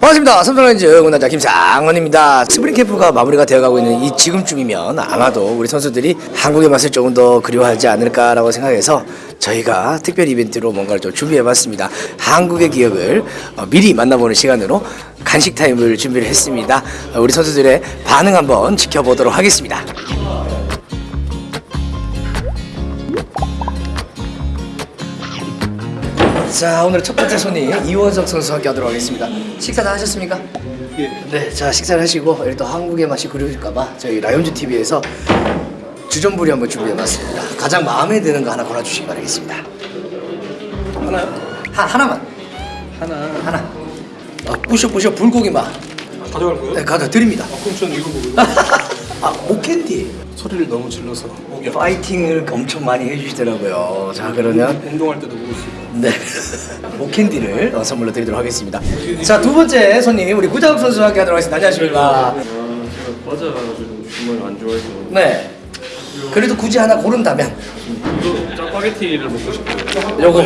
반갑습니다. 삼성라이온즈 응원단장 김상원입니다. 스프링 캠프가 마무리가 되어가고 있는 이 지금쯤이면 아마도 우리 선수들이 한국의 맛을 조금 더 그리워하지 않을까라고 생각해서 저희가 특별 이벤트로 뭔가를 좀 준비해봤습니다. 한국의 기억을 어, 미리 만나보는 시간으로 간식 타임을 준비를 했습니다. 어, 우리 선수들의 반응 한번 지켜보도록 하겠습니다. 자 오늘 첫 번째 손님 이원석 선수 함께 하도록 하겠습니다. 식사 다 하셨습니까? 예. 네, 자 식사를 하시고 또 한국의 맛이 그리울까봐 저희 라이온즈 TV에서 주전부리 한번 준비해봤습니다. 가장 마음에 드는 거 하나 골라주시기 바라겠습니다. 하나요? 하, 하나만 하나 하나. 아, 부셔부셔 불고기 맛. 가져갈 거예요? 네, 가져 드립니다. 아, 그럼 저는 이거 먹을래요 아, 목캔디. 소리를 너무 질러서 파이팅을 엄청 많이 해주시더라고요. 자 그러면 운동할 때도 먹을 수 있고 네. 목캔디를 어, 선물로 드리도록 하겠습니다. 자, 두 번째 손님, 우리 구자욱 선수와 함께 하도록 하겠습니다. 안녕하십니까. 아, 제가 과자가지고 정말 안 좋아해서 네. 그래도 굳이 하나 고른다면, 이거 짜파게티를 먹고 싶어요. 요거.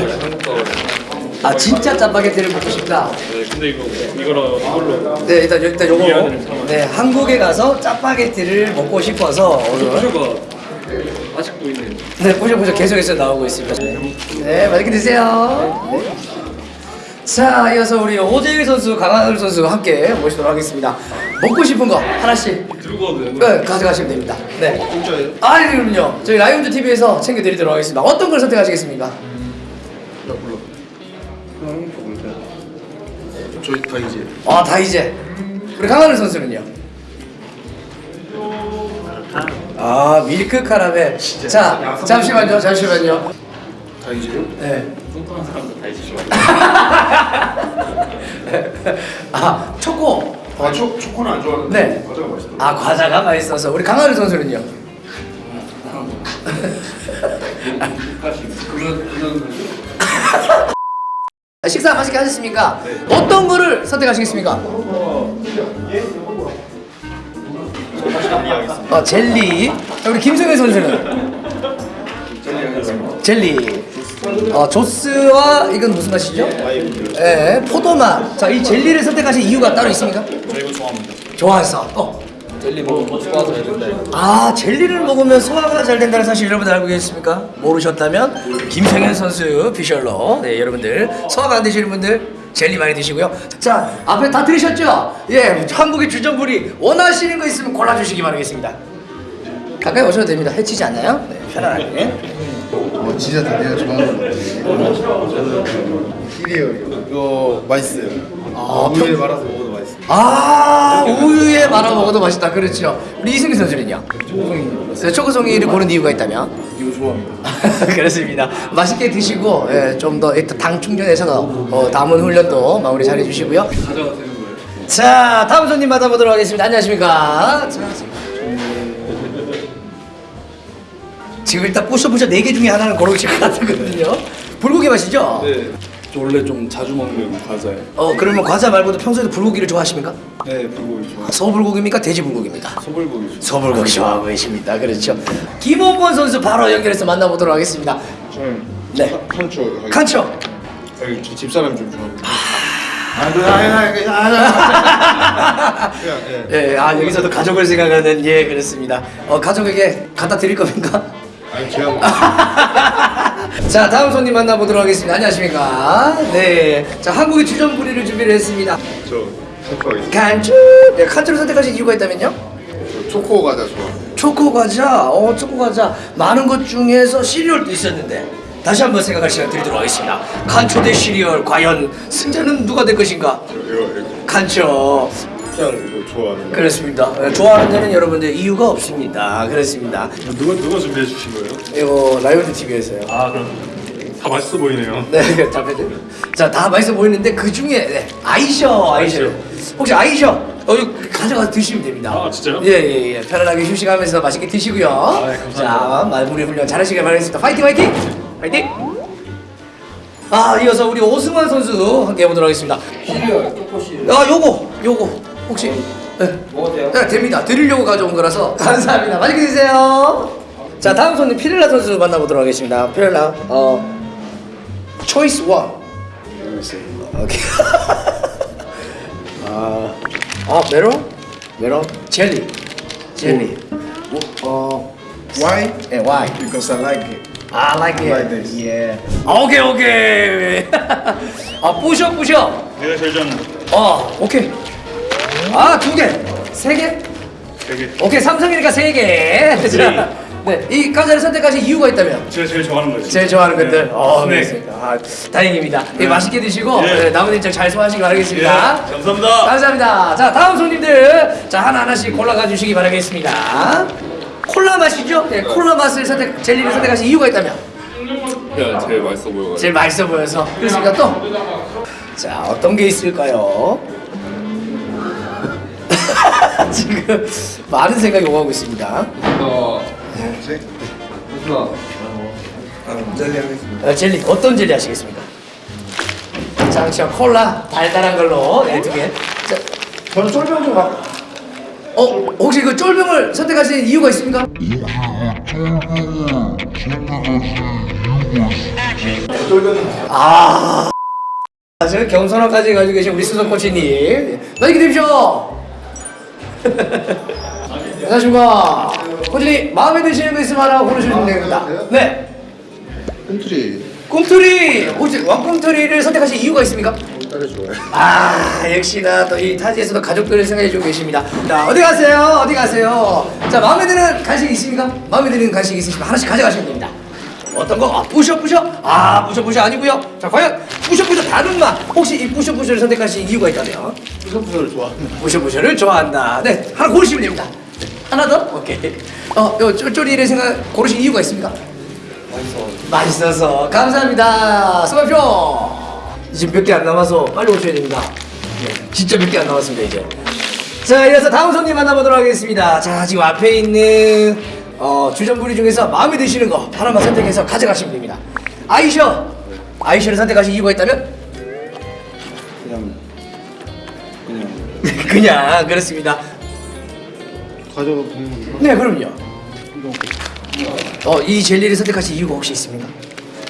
아, 진짜 짜파게티를 먹고 싶다. 네, 근데 이거 이거랑 이걸로 네, 일단, 일단 요거. 네, 한국에 가서 짜파게티를 먹고 싶어서. 오늘. 아직도 있는. 네, 보셔보셔 계속해서 나오고 있습니다. 네, 맛있게 드세요. 네. 자, 이어서 우리 오재일 선수, 강한울 선수 함께 모시도록 하겠습니다. 먹고 싶은 거 하나씩 들고 와도 네, 가져가시면 됩니다. 네. 공짜예요? 아, 그럼요. 저희 라이온즈 TV에서 챙겨드리도록 하겠습니다. 어떤 걸 선택하시겠습니까? 나 몰라 먹을까요? 저희 다 이제 아, 다 이제. 우리 강하늘 선수는요? 아, 밀크 카라멜. 자, 잠시만요, 잠시만요. 다 이제요? 네. 뚱뚱한 사람들 다 있으시죠. 아, 초코. 아 초, 초코는 안 좋아하는데 네. 과자가 맛있더라고요 아, 과자가 맛있어서. 우리 강하늘 선수는요? 아, 식사 맛있게 하셨습니까? 어떤 거를 선택하시겠습니까? 어, 젤리. 자, 우리 김승현 선수는 젤리. 어, 조스와 이건 무슨 맛이죠? 예, 포도맛. 자, 이 젤리를 선택하신 이유가 따로 있습니까? 저 이거 좋아합니다 좋아해서. 어. 젤리 먹으면 소화도 해준다 아, 젤리를 먹으면 소화가 잘 된다는 사실 여러분들 알고 계십니까? 모르셨다면 김성현 선수 비셜로 네, 여러분들 소화가 안 되시는 분들 젤리 많이 드시고요. 자, 앞에 다 들으셨죠? 예, 한국의 주전부리 원하시는 거 있으면 골라주시기 바라겠습니다. 가까이 오셔도 됩니다. 해치지 않나요? 네, 편안하게. 어 진짜 다 내가 좋아하는 것 같아 힐이에요 이거 이거 맛있어요 아, 우유에 말아서 먹어도 아, 우유에 말아 먹어도 맛있다. 그렇죠. 우리 이승기 선수는요? 네, 초코송이를 고른 이유가 있다면? 이거 좋아합니다 그렇습니다. 맛있게 드시고 예, 좀더 당 충전해서 어, 남은 훈련도 마무리 잘 해주시고요. 자 다음 손님 만나보도록 하겠습니다. 안녕하십니까? 자, 지금 일단 부셔부셔 4개 중에 하나는 고르실 것 같거든요. 불고기 맛이죠? 네. 저 원래 좀 자주 먹는 과자예요 어 그러면 과자 말고도 평소에도 불고기를 좋아하십니까? 네 불고기 좋아 서불고기입니까? 돼지불고기입니까? 소불고기 좋아 서불고기 좋아하고 계십니다. 그렇죠. 김원권 선수 바로 연결해서 만나보도록 하겠습니다. 저는 네. 칸초 칸초. 여기 저 집사람이 좀 좋아합니다 예, 아 여기서도 가족을 생각하는 예 그렇습니다. 어 가족에게 갖다 드릴 겁니까? 아니 제가 뭐 자 다음 손님 만나보도록 하겠습니다. 안녕하십니까? 네, 자 한국의 주전 부리를 준비를 했습니다. 저 칸초 하겠습니다 칸츄. 네, 칸츄를 선택하신 이유가 있다면요? 저 초코 과자 좋아합니다 초코 과자, 어 초코 과자 많은 것 중에서 시리얼도 있었는데 다시 한번 생각할 시간 드리도록 하겠습니다. 칸초 대 시리얼 과연 승자는 누가 될 것인가? 칸초. 그냥 이거 좋아하는 거 그렇습니다. 예, 좋아하는 데는 여러분들 이유가 없습니다. 그렇습니다. 누가 누가 준비해 주신 거예요? 이거 라이온즈 TV에서요. 아 그럼 다 맛있어 보이네요. 네, 잡혀줘. 자, 다 맛있어 보이는데 그 중에 네, 아이셔, 아이셔. 혹시 아이셔? 어, 이거 가져가서 드시면 됩니다. 아, 진짜요? 예, 예, 예. 편안하게 휴식하면서 맛있게 드시고요. 네, 감사합니다. 자, 마무리 훈련 잘하시길 바라겠습니다. 파이팅, 파이팅! 파이팅! 아, 이어서 우리 오승환 선수 함께 해보도록 하겠습니다. 시리얼 초코 시리얼 아, 요거, 요거. 혹시. 네. 먹어도 돼요? 네, 됩니다. 드리려고 가져온 거라서 감사합니다. 맛있게 드세요. 자, 다음 손님 피렐라 선수 만나보도록 하겠습니다. 피렐라, 어, choice one. 오케이. 아, 아 메론? 메론? 젤리. 젤리. 어, Why? 예, why? Because I like it. I like it. Like this. Yeah. 오케이 오케이. 아 부셔 부셔. 내가 제일 좋아하는 거. 어 오케이. 아 두 개, 세 개. 되게 오케이 삼성이니까 세 개. 자, 네, 이 과자를 선택하신 이유가 있다면? 제가 제일 좋아하는 거예요. 제일 좋아하는 것들. 네. 어, 네. 아, 다행입니다. 네, 맛있게 드시고 네. 네, 남은 일정 잘 소화하시기 바라겠습니다. 예, 감사합니다. 감사합니다. 자, 다음 손님들. 자, 하나 하나씩 골라가 주시기 바라겠습니다. 콜라 맛이죠? 네, 콜라 맛을 선택, 젤리를 선택하신 이유가 있다면? 그냥 제일 맛있어 보여가지고. 제일 맛있어 보여서. 그렇습니까? 또? 자, 어떤 게 있을까요? 지금 많은 생각이 오가고 있습니다. 뭐지? 무슨 아, 젤리 하겠습니다. 어, 젤리 어떤 젤리 하시겠습니까? 장시현 콜라 달달한 걸로 네, 두 개. 자, 저는 쫄병 좀 가. 어 혹시 그 쫄병을 선택하신 이유가 있습니까? 아, 저 겸손함까지 가지고 계신 우리 수석 코치님, 맛있게 드십시오. 안녕하십니까. 코치님 마음에 드시는 거 있으면 하나 고르시면 됩니다. 네. 꿈틀이 꿈틀이 혹시 왕꿈틀이를 선택하신 이유가 있습니까? 딸이 좋아요. 아 역시나 또 이 타지에서도 가족들을 생각해주고 계십니다. 자 어디 가세요? 어디 가세요? 자 마음에 드는 간식 있습니까? 마음에 드는 간식 있으시면 하나씩 가져가시면 됩니다. 어떤 거? 아 부셔 부셔? 아 부셔 부셔 아니고요. 자 과연 부셔부셔 다른 맛 혹시 이 부셔부셔를 선택하신 이유가 있다면? 부서부서를 좋아합니다. 부셔부셔를 좋아한다. 네 하나 고르시면 됩니다. 하나 더? 오케이. 어, 요 쫄쫄이를 생각 고르신 이유가 있습니까? 맛있어서 감사합니다. 수고하십시오. 지금 몇 개 안 남아서 빨리 오셔야 됩니다. 네, 진짜 몇 개 안 남았습니다 이제. 자, 이어서 다음 손님 만나보도록 하겠습니다. 자, 지금 앞에 있는 어, 주전부리 중에서 마음에 드시는 거 하나만 선택해서 가져가시면 됩니다. 아이셔, 아이셔를 선택하신 이유가 있다면? 그냥 그냥 그냥 그렇습니다. 가져가 보는 거. 네, 그럼요. 어, 이 젤리를 선택하신 이유가 혹시 있습니까?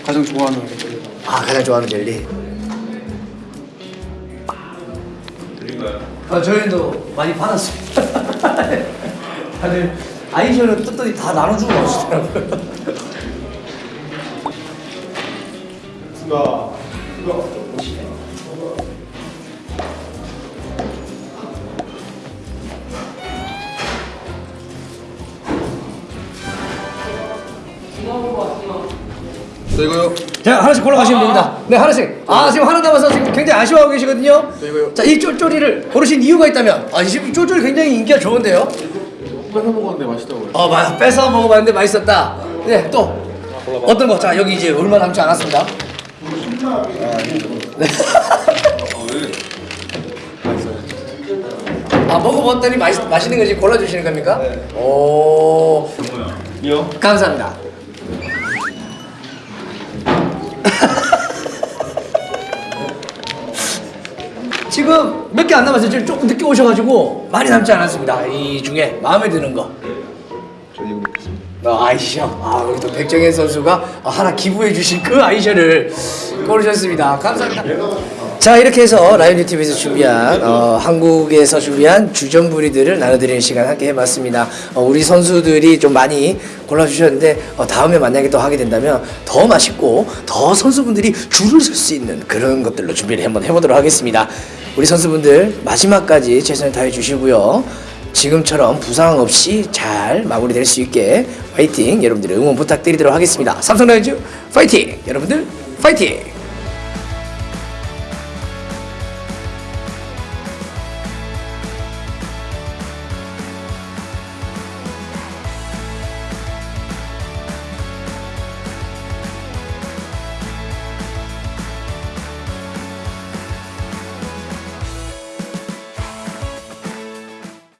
가장 좋아하는 젤리. 아, 가장 좋아하는 젤리. 드릴까요? 아, 저희도 많이 받았습니다. 다들 아이셔는 뜯더니 다 나눠주고 가시더라고요. 저 이거요. 자, 하나씩 골라가시면 됩니다. 네, 하나씩. 아, 지금 하나 남아서 지금 굉장히 아쉬워하고 계시거든요. 자, 이 쫄쫄이를 고르신 이유가 있다면? 아, 지금 쫄쫄이 굉장히 인기가 좋은데요? 뺏어 먹었는데 맛있다고요. 어, 맞아. 뺏어 먹어봤는데 맛있었다. 네, 또. 어떤 거? 자, 여기 이제 얼마 남지 않았습니다. 네. 아, 먹어봤더니 맛있, 맛있는 거 지금 골라주시는 겁니까? 오. 이요? 감사합니다. 지금 몇 개 안 남았어요. 지금 조금 늦게 오셔가지고 많이 남지 않았습니다. 이 중에 마음에 드는 거. 아이셔. 아, 우리 또 백정현 선수가 어, 하나 기부해 주신 그 아이셔를 고르셨습니다. 감사합니다. 자, 이렇게 해서 라이언 유튜브에서 준비한 어, 한국에서 준비한 주전부리들을 나눠드리는 시간 함께 해봤습니다. 어, 우리 선수들이 좀 많이 골라주셨는데 어, 다음에 만약에 또 하게 된다면 더 맛있고 더 선수분들이 줄을 설 수 있는 그런 것들로 준비를 한번 해보도록 하겠습니다. 우리 선수분들 마지막까지 최선을 다해 주시고요. 지금처럼 부상 없이 잘 마무리될 수 있게 파이팅 여러분들의 응원 부탁드리도록 하겠습니다. 삼성라이온즈 파이팅 여러분들 파이팅